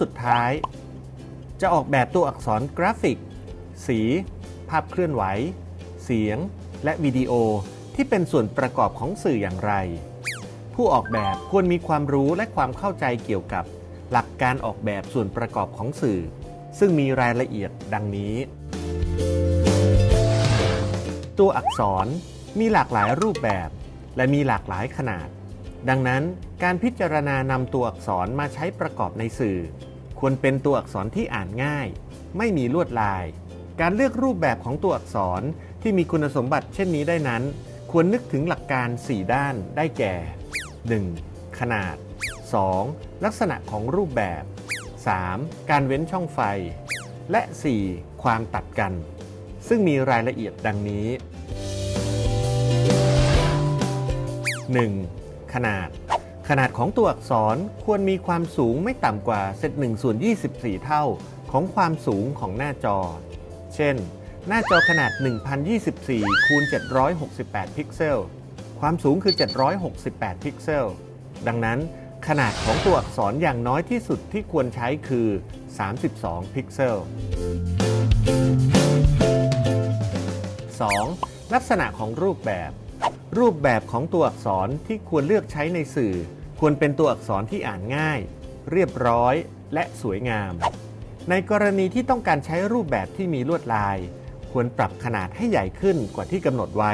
สุดท้าย จะออกแบบตัวอักษรกราฟิก สี ภาพเคลื่อนไหว เสียง และวิดีโอที่เป็นส่วนประกอบของสื่ออย่างไร ผู้ออกแบบควรมีความรู้และความเข้าใจเกี่ยวกับ หลักการออกแบบส่วนประกอบของสื่อ ซึ่งมีรายละเอียดดังนี้ ตัวอักษรมีหลากหลายรูปแบบ และมีหลากหลายขนาดดังนั้นการพิจารณานำตัวอักษรมาใช้ประกอบในสื่อ ควรเป็นตัวอักษรที่อ่านง่าย ไม่มีลวดลาย การเลือกรูปแบบของตัวอักษรที่มีคุณสมบัติเช่นนี้ได้นั้น ควรนึกถึงหลักการ 4 ด้านได้แก่ 1. ขนาด 2. ลักษณะของรูปแบบ 3. การเว้นช่องไฟ และ 4. ความตัดกัน ซึ่งมีรายละเอียดดังนี้ 1. ขนาด ขนาดของตัวอักษรควรมีความสูงไม่ต่ำกว่าเศษ1ส่วน24 เท่าของความสูงของหน้าจอ เช่น หน้าจอขนาด 1024คูณ768 พิกเซล ความสูงคือ 768 พิกเซล ดังนั้นขนาดของตัวอักษรอย่างน้อยที่สุดที่ควรใช้คือ 32 พิกเซล 2. ลักษณะของรูปแบบ รูปแบบของตัวอักษรที่ควรเลือกใช้ในสื่อ ควรเป็นตัวอักษรที่อ่านง่าย เรียบร้อยและสวยงาม ในกรณีที่ต้องการใช้รูปแบบที่มีลวดลาย ควรปรับขนาดให้ใหญ่ขึ้นกว่าที่กำหนดไว้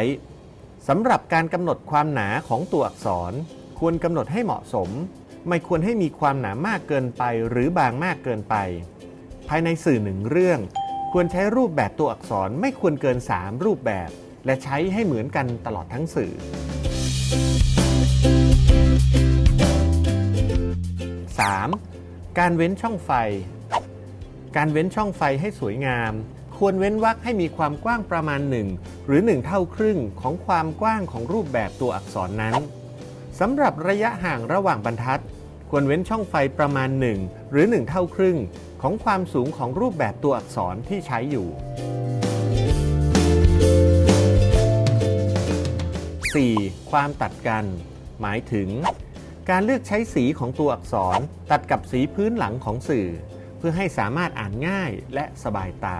สำหรับการกำหนดความหนาของตัวอักษร ควรกำหนดให้เหมาะสม ไม่ควรให้มีความหนามากเกินไปหรือบางมากเกินไป ภายในสื่อหนึ่งเรื่อง ควรใช้รูปแบบตัวอักษรไม่ควรเกิน 3 รูปแบบ และใช้ให้เหมือนกันตลอดทั้งสื่อ 3. การเว้นช่องไฟ การเว้นช่องไฟให้สวยงาม ควรเว้นวรรคให้มีความกว้างประมาณ 1 หรือ 1 เท่าครึ่งของความกว้างของรูปแบบตัวอักษรนั้นสำหรับระยะห่างระหว่างบรรทัด ควรเว้นช่องไฟประมาณ 1 หรือ 1 เท่าครึ่งของความสูงของรูปแบบตัวอักษรที่ใช้อยู่ 4. ความตัดกัน หมายถึง การเลือกใช้สีของตัวอักษรตัดกับสีพื้นหลังของสื่อ เพื่อให้สามารถอ่านง่ายและสบายตา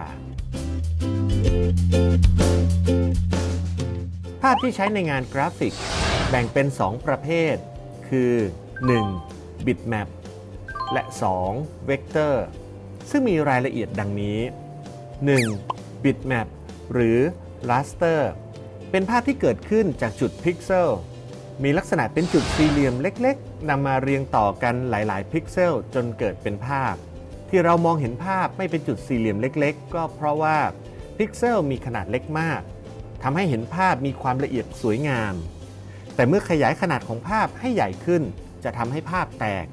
ภาพที่ใช้ในงานกราฟิก แบ่งเป็น 2 ประเภท คือ 1. bitmap และ 2. vector ซึ่งมีรายละเอียดดังนี้ 1. bitmap หรือ raster เป็นภาพที่เกิดขึ้นจากจุดพิกเซล มีลักษณะเป็นจุดสี่เหลี่ยมเล็กๆนำมาเรียงต่อกันหลาย ๆ พิกเซลจนเกิดเป็นภาพ ที่เรามองเห็นภาพไม่เป็นจุดสี่เหลี่ยมเล็ก ๆ ก็เพราะว่าพิกเซลมีขนาดเล็กมากทำให้เห็นภาพมีความละเอียดสวยงาม แต่เมื่อขยายขนาดของภาพให้ใหญ่ขึ้น จะทำให้ภาพแตก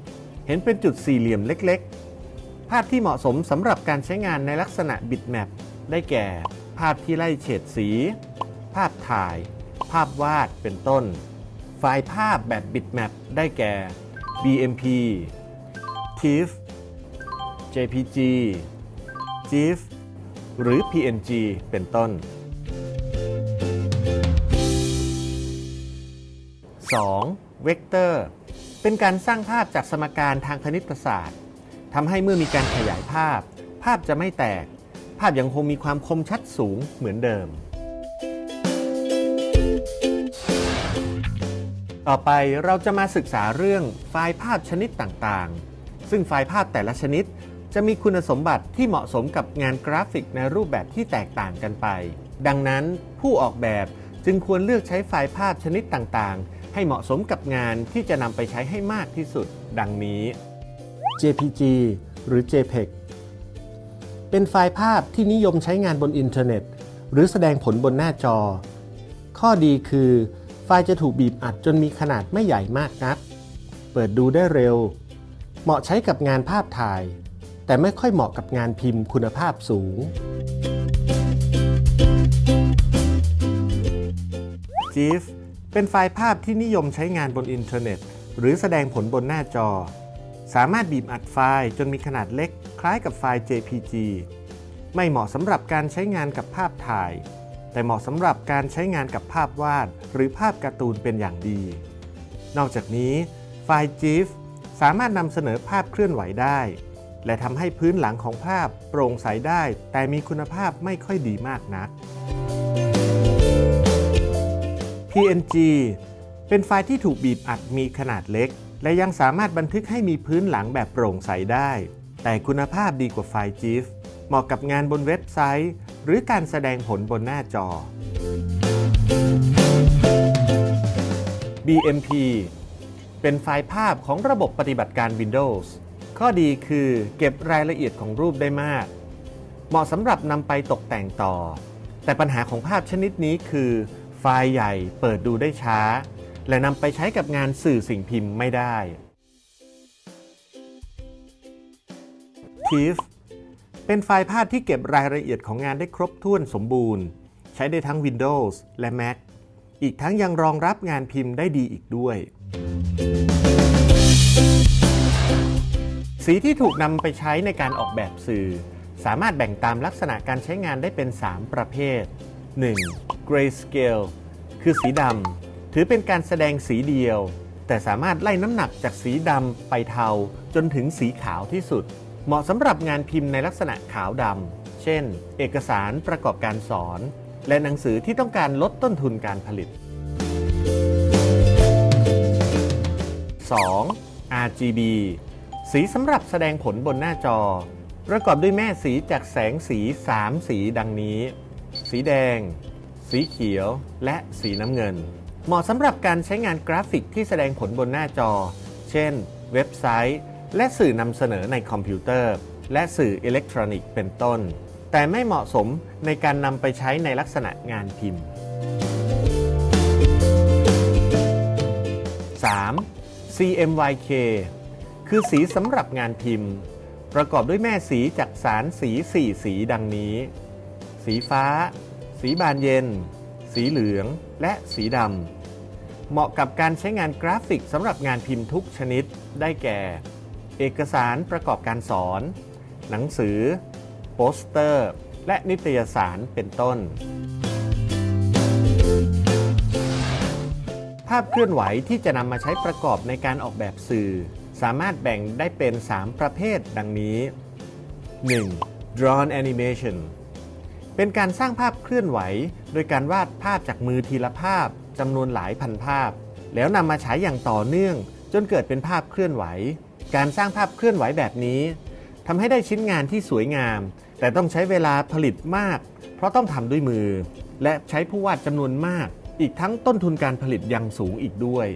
เห็นเป็นจุดสี่เหลี่ยมเล็ก ๆ ภาพที่เหมาะสมสำหรับการใช้งานในลักษณะบิตแมปได้แก่ ภาพที่ไล่เฉดสี ภาพถ่าย ภาพวาดเป็นต้น ไฟล์ภาพแบบบิตแมปได้แก่ BMP TIFF JPG GIF หรือ PNG เป็นต้น 2. เวกเตอร์ เป็นการสร้างภาพจากสมการทางคณิตศาสตร์ทำให้เมื่อมีการขยายภาพ ภาพจะไม่แตก ภาพยังคงมีความคมชัดสูงเหมือนเดิม ต่อไปเราจะมาศึกษาเรื่องไฟล์ภาพชนิดต่างๆ ซึ่งไฟล์ภาพแต่ละชนิด จะมีคุณสมบัติที่เหมาะสมกับงานกราฟิกในรูปแบบที่แตกต่างกันไป ดังนั้นผู้ออกแบบจึงควรเลือกใช้ไฟล์ภาพชนิดต่างๆ ให้เหมาะสมกับงานที่จะนำไปใช้ให้มากที่สุด ดังนี้ JPG หรือ JPEG เป็นไฟล์ภาพที่นิยมใช้งานบนอินเทอร์เน็ต หรือแสดงผลบนหน้าจอ ข้อดีคือ ไฟล์จะถูกบีบอัดจนมีขนาดไม่ใหญ่มากนัก เปิดดูได้เร็ว เหมาะใช้กับงานภาพถ่าย แต่ไม่ค่อยเหมาะกับงานพิมพ์คุณภาพสูง GIF เป็นไฟล์ภาพที่นิยมใช้งานบนอินเทอร์เน็ต หรือแสดงผลบนหน้าจอ สามารถบีบอัดไฟล์จนมีขนาดเล็ก คล้ายกับไฟล์ JPG ไม่เหมาะสำหรับการใช้งานกับภาพถ่าย แต่เหมาะสำหรับการใช้งานกับภาพวาด หรือภาพการ์ตูนเป็นอย่างดี นอกจากนี้ ไฟล์ GIF สามารถนำเสนอภาพเคลื่อนไหวได้ และทำให้พื้นหลังของภาพโปร่งใสได้ แต่มีคุณภาพไม่ค่อยดีมากนัก PNG เป็นไฟล์ที่ถูกบีบอัดมีขนาดเล็ก และยังสามารถบันทึกให้มีพื้นหลังแบบโปร่งใสได้ แต่คุณภาพดีกว่าไฟล์ GIF เหมาะกับงานบนเว็บไซต์ หรือการแสดงผลบนหน้าจอ BMP เป็นไฟล์ภาพของระบบปฏิบัติการ Windows ข้อดีคือเก็บรายละเอียดของรูปได้มาก เหมาะสำหรับนำไปตกแต่งต่อ แต่ปัญหาของภาพชนิดนี้คือ ไฟล์ใหญ่เปิดดูได้ช้า และนำไปใช้กับงานสื่อสิ่งพิมพ์ไม่ได้ TIFF เป็นไฟล์ภาพที่เก็บรายละเอียดของงานได้ครบถ้วนสมบูรณ์ ใช้ได้ทั้ง Windows และ Mac อีกทั้งยังรองรับงานพิมพ์ได้ดีอีกด้วย สีที่ถูกนำไปใช้ในการออกแบบสื่อ สามารถแบ่งตามลักษณะการใช้งานได้เป็น 3 ประเภท 1. Grayscale คือสีดำถือเป็นการแสดงสีเดียว แต่สามารถไล่น้ำหนักจากสีดำไปเทาจนถึงสีขาวที่สุด เหมาะสำหรับงานพิมพ์ในลักษณะขาวดำ เช่น เอกสารประกอบการสอน และหนังสือที่ต้องการลดต้นทุนการผลิต 2. RGB สีสำหรับแสดงผลบนหน้าจอ ประกอบด้วยแม่สีจากแสงสี 3 สีดังนี้ สีแดง สีเขียว และสีน้ำเงิน เหมาะสำหรับการใช้งานกราฟิกที่แสดงผลบนหน้าจอ เช่น เว็บไซต์ และสื่อนำเสนอในคอมพิวเตอร์ และสื่ออิเล็กทรอนิกส์เป็นต้น แต่ไม่เหมาะสมในการนำไปใช้ในลักษณะงานพิมพ์ 3. CMYK คือสีสำหรับงานพิมพ์ ประกอบด้วยแม่สีจากสารสี 4 สีดังนี้ สีฟ้า สีบานเย็น สีเหลือง และสีดำ เหมาะกับการใช้งานกราฟิกสำหรับงานพิมพ์ทุกชนิดได้แก่ เอกสารประกอบการสอน หนังสือ โปสเตอร์ และนิตยสารเป็นต้น ภาพเคลื่อนไหวที่จะนำมาใช้ประกอบในการออกแบบสื่อ สามารถแบ่งได้เป็น 3 ประเภทดังนี้ 1. Drawn Animation เป็นการสร้างภาพเคลื่อนไหว โดยการวาดภาพจากมือทีละภาพจำนวนหลายพันภาพ แล้วนำมาใช้อย่างต่อเนื่อง จนเกิดเป็นภาพเคลื่อนไหว การสร้างภาพเคลื่อนไหวแบบนี้ทำให้ได้ชิ้นงานที่สวยงาม แต่ต้องใช้เวลาผลิตมาก เพราะต้องทำด้วยมือ และใช้ผู้วาดจำนวนมาก อีกทั้งต้นทุนการผลิตยังสูงอีกด้วย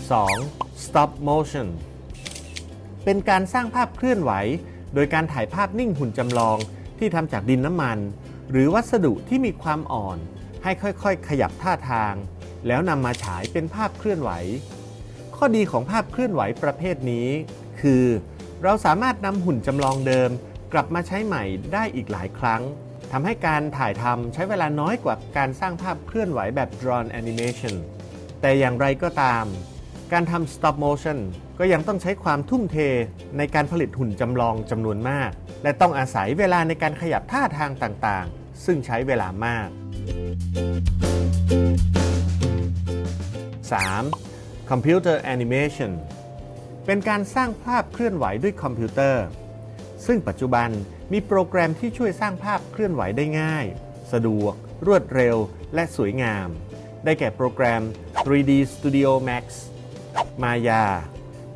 2. Stop motion เป็นการสร้างภาพเคลื่อนไหว โดยการถ่ายภาพนิ่งหุ่นจำลองที่ทำจากดินน้ำมัน หรือวัสดุที่มีความอ่อน ให้ค่อยๆ ขยับท่าทาง แล้วนำมาฉายเป็นภาพเคลื่อนไหว ข้อดีของภาพเคลื่อนไหวประเภทนี้ คือ เราสามารถนำหุ่นจำลองเดิม กลับมาใช้ใหม่ได้อีกหลายครั้งทำให้การถ่ายทำใช้เวลาน้อยกว่าการสร้างภาพเคลื่อนไหวแบบ drawn animation แต่อย่างไรก็ตาม การทำ stop motion ก็ยังต้องใช้ความทุ่มเทในการผลิตหุ่นจำลองจำนวนมาก และต้องอาศัยเวลาในการขยับท่าทางต่างๆ ซึ่งใช้เวลามาก 3. Computer Animation เป็นการสร้างภาพเคลื่อนไหวด้วยคอมพิวเตอร์ ซึ่งปัจจุบันมีโปรแกรมที่ช่วยสร้างภาพเคลื่อนไหวได้ง่าย สะดวก รวดเร็ว และสวยงาม ได้แก่โปรแกรม 3D Studio Max Maya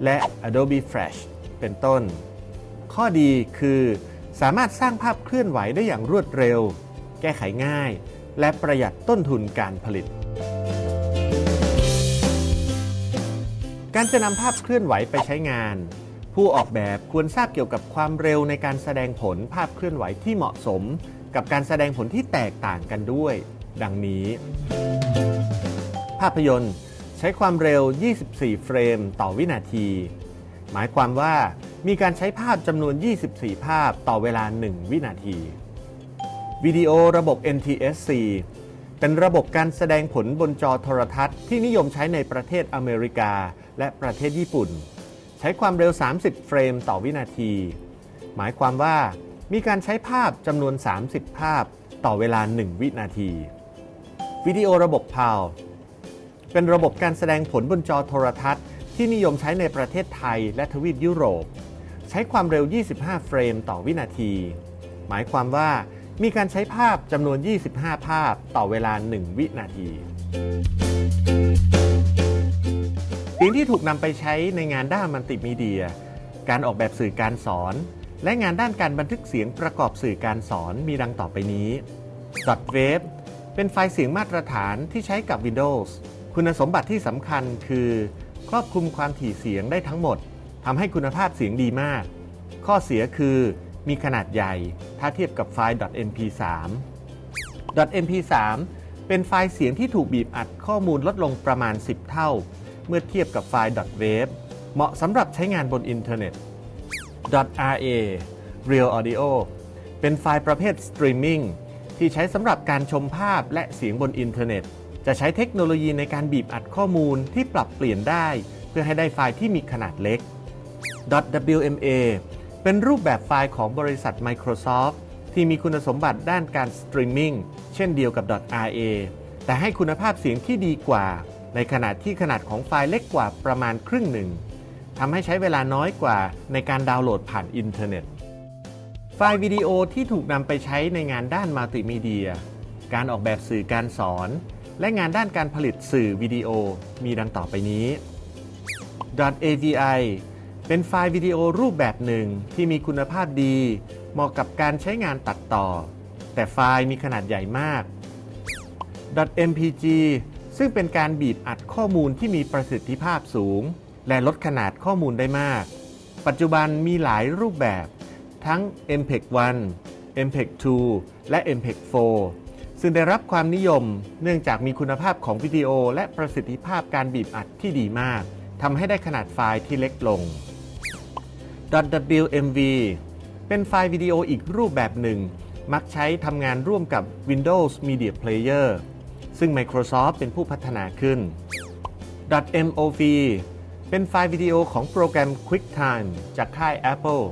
และ Adobe Flash เป็นต้น ข้อดีคือสามารถสร้างภาพเคลื่อนไหวได้อย่างรวดเร็ว แก้ไขง่าย และประหยัดต้นทุนการผลิต การจะนำภาพเคลื่อนไหวไปใช้งาน ผู้ออกแบบควรทราบเกี่ยวกับความเร็วในการแสดงผลภาพเคลื่อนไหวที่เหมาะสม กับการแสดงผลที่แตกต่างกันด้วย ดังนี้ ภาพยนตร์ ใช้ความเร็ว 24 เฟรม ต่อวินาที หมายความว่ามีการใช้ภาพจำนวน 24 ภาพต่อเวลา 1 วินาที วิดีโอระบบ NTSC เป็นระบบการแสดงผลบนจอโทรทัศน์ที่นิยมใช้ในประเทศอเมริกา และประเทศญี่ปุ่น ใช้ความเร็ว 30 เฟรมต่อวินาที หมายความว่ามีการใช้ภาพจำนวน 30 ภาพต่อเวลา 1 วินาที วิดีโอระบบ PAL เป็นระบบการแสดงผลบนจอโทรทัศน์ ที่นิยมใช้ในประเทศไทยและทวีปยุโรป ใช้ความเร็ว 25 เฟรมต่อวินาที หมายความว่า มีการใช้ภาพจำนวน 25 ภาพต่อเวลา 1 วินาทีเสียงที่ถูกนำไปใช้ในงานด้านมัลติมีเดีย การออกแบบสื่อการสอน และงานด้านการบันทึกเสียงประกอบสื่อการสอนมีดังต่อไปนี้ .wave เป็นไฟล์เสียงมาตรฐานที่ใช้กับ Windows คุณสมบัติที่สำคัญคือ ครอบคลุมความถี่เสียงได้ทั้งหมดทำให้คุณภาพเสียงดีมาก ข้อเสียคือ มีขนาดใหญ่ ถ้าเทียบกับไฟล์ .mp3 .mp3 เป็นไฟล์เสียงที่ถูกบีบอัดข้อมูลลดลงประมาณ 10 เท่า เมื่อเทียบกับไฟล์ .wave เหมาะสำหรับใช้งานบนอินเทอร์เน็ต .ra Real Audio เป็นไฟล์ประเภทสตรีมมิ่งที่ใช้สำหรับการชมภาพและเสียงบนอินเทอร์เน็ต จะใช้เทคโนโลยีในการบีบอัดข้อมูลที่ปรับเปลี่ยนได้ เพื่อให้ได้ไฟล์ที่มีขนาดเล็ก .wma เป็นรูปแบบไฟล์ของบริษัท Microsoft ที่มีคุณสมบัติด้านการสตรีมมิ่งเช่นเดียวกับ .ra แต่ให้คุณภาพเสียงที่ดีกว่า ในขณะที่ขนาดของไฟล์เล็กกว่าประมาณครึ่งหนึ่งทำให้ใช้เวลาน้อยกว่าในการดาวน์โหลดผ่านอินเทอร์เน็ต ไฟล์วิดีโอที่ถูกนำไปใช้ในงานด้านมัลติมีเดีย การออกแบบสื่อการสอน และงานด้านการผลิตสื่อวิดีโอมีดังต่อไปนี้ .avi เป็นไฟล์วิดีโอรูปแบบหนึ่งที่มีคุณภาพดี เหมาะกับการใช้งานตัดต่อ แต่ไฟล์มีขนาดใหญ่มาก .mpg ซึ่งเป็นการบีบอัดข้อมูลที่มีประสิทธิภาพสูง และลดขนาดข้อมูลได้มาก ปัจจุบันมีหลายรูปแบบ ทั้ง MPEG 1 MPEG 2 และ MPEG 4 ซึ่งได้รับความนิยมเนื่องจากมีคุณภาพของวิดีโอและประสิทธิภาพการบีบอัดที่ดีมากทำให้ได้ขนาดไฟล์ที่เล็กลง .wmv เป็นไฟล์วิดีโออีกรูปแบบหนึ่ง มักใช้ทำงานร่วมกับ Windows Media Player ซึ่ง Microsoft เป็นผู้พัฒนาขึ้น .mov เป็นไฟล์วิดีโอของโปรแกรม QuickTime จากค่าย Apple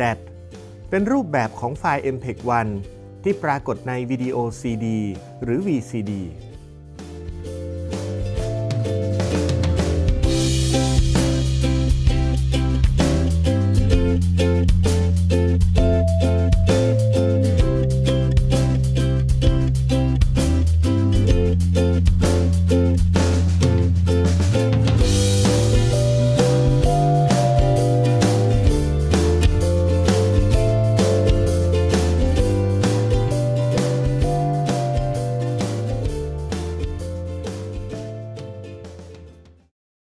.dat เป็นรูปแบบของไฟล์ MPEG 1 ที่ปรากฏในวิดีโอ CD หรือ VCD